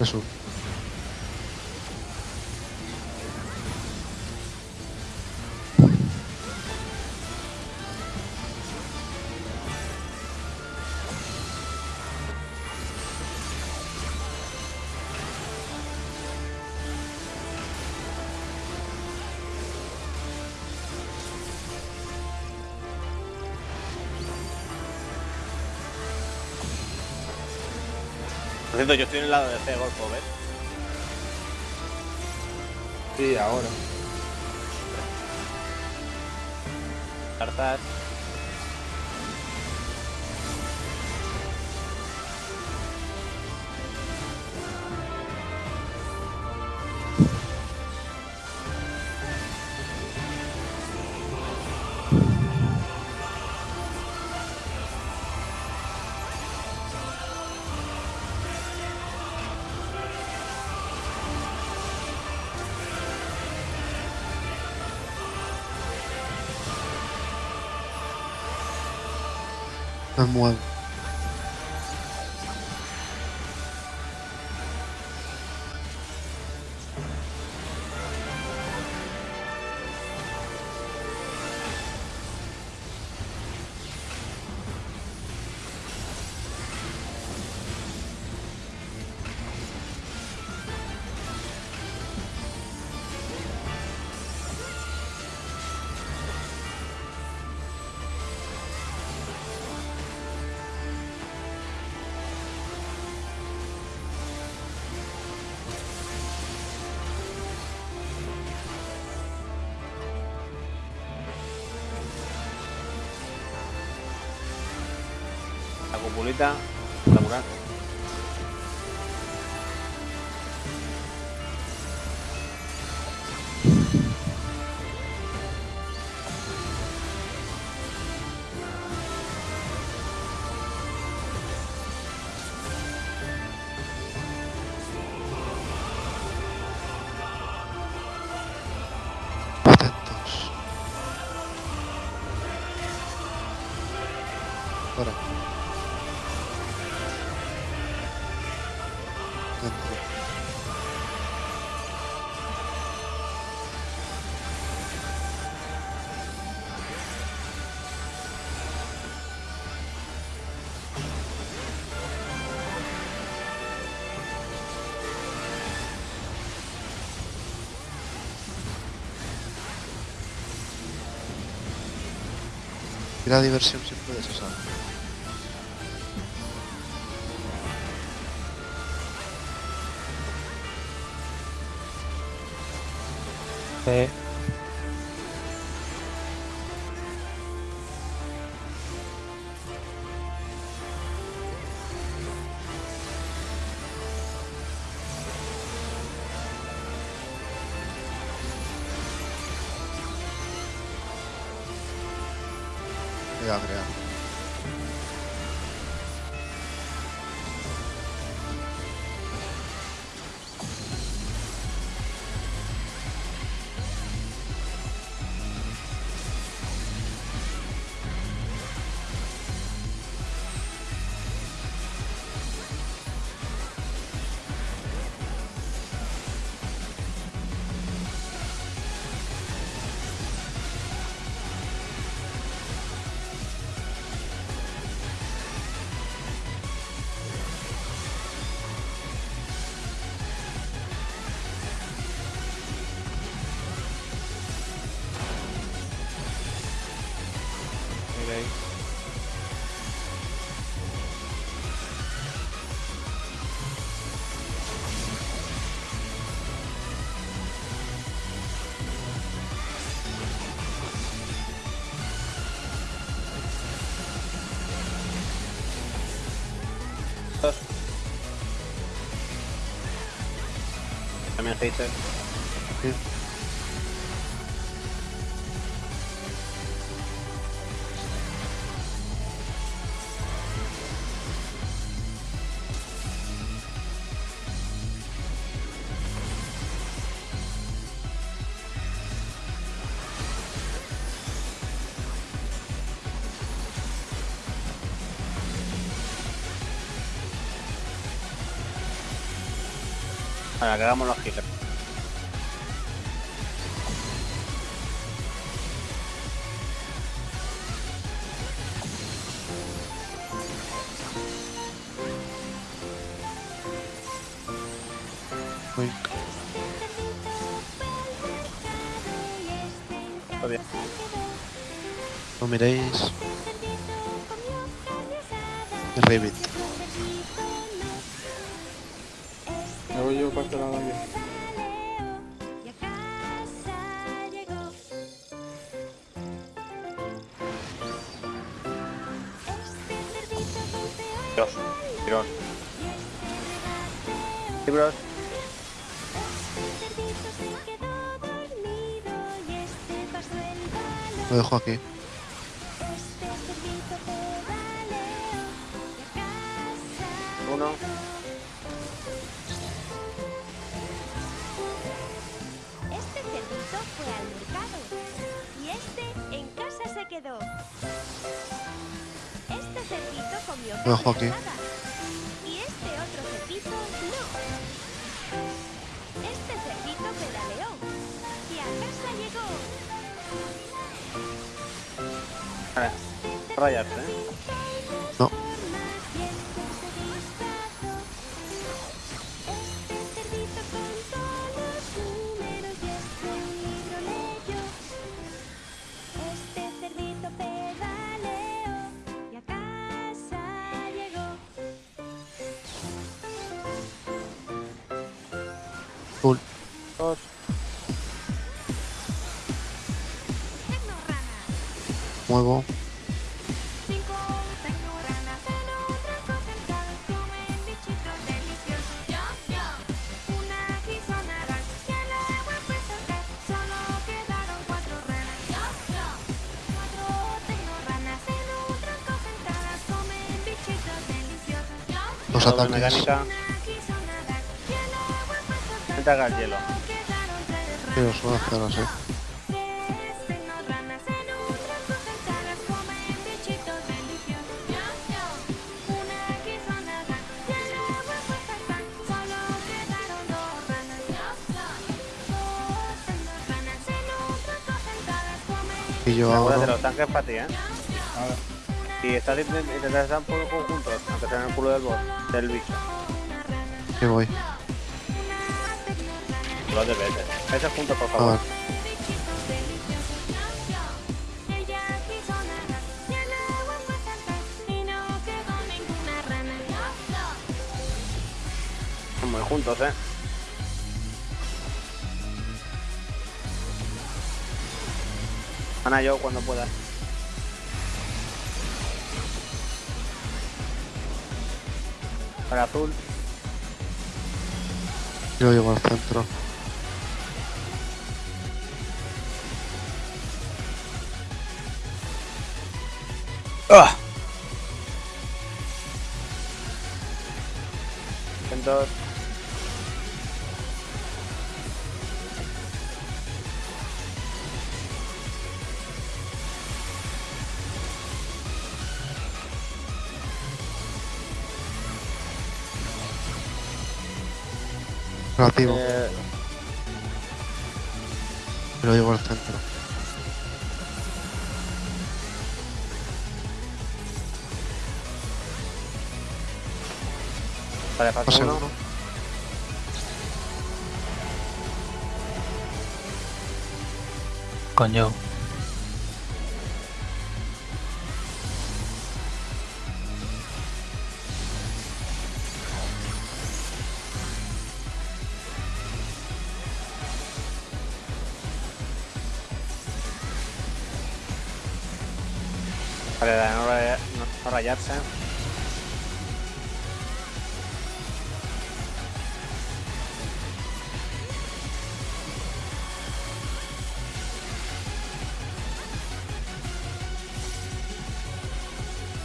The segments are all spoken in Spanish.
Eso. Por cierto, yo estoy en el lado de C Golfo, ¿ves? Sí, ahora. Cartas. Me muevo. La Tira diversión si puedes, o sea. C. Mira, mira. También hater. Sí. Para que hagamos los healers. Uy, Está bien. no miréis. El voy yo para este lado aquí. Dios, tirón. El balón. Lo dejo aquí. Este cerdito comió carne aquí. asada y este otro cerdito no. Este cerdito pedaleó y a casa llegó. Vale. Rayarse, ¿eh? Yo, yo. Los ataques. mecánica. Y al hielo. Os a hacer así. Y. Yo, ahora. los tanques para ti, ¿eh? Y estás intentando estar un poco juntos, aunque sea en el culo del boss, del bicho. Que voy. Los de veces. Ese juntos, por favor. Son muy juntos, ¿eh? Ana, yo cuando pueda. Para azul. Yo llego al centro. Entonces, Relativo. eh, Lo llevo al centro. Vale, falta Pase uno. uno. Coño. Vale, la de no, raya- no, no rayarse.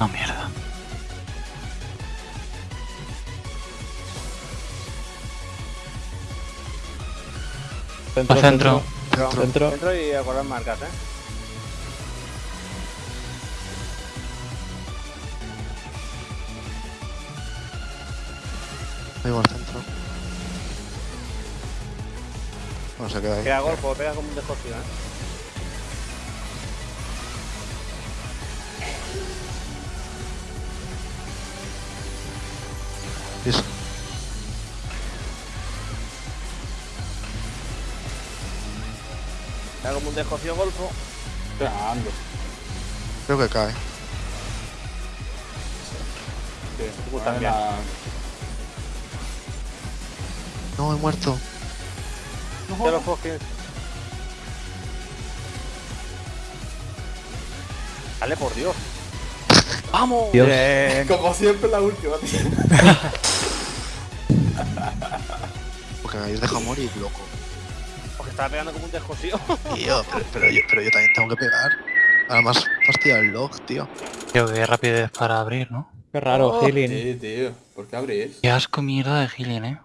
No, mierda. Centro, Al centro. Centro. Centro. Dentro y acordar marcas, ¿eh? Llego al centro. no se queda ahí. Queda golfo, pega como un descosido, ¿eh? Pega como un descosido golfo. Pegando. Creo que cae. Sí, a ver también. la- No, he muerto. De los Foskins. Dale, por Dios. ¡Vamos! Dios. Como siempre la última, tío. Porque me habéis dejado morir, loco. Porque estaba pegando como un descosido. Tío, pero, pero yo, pero yo también tengo que pegar. Además, fastidia el log, tío. Tío, qué rapidez para abrir, ¿no? Qué raro, Oh, healing. Sí, tío. ¿Por qué abrís? Qué asco mierda de healing, eh.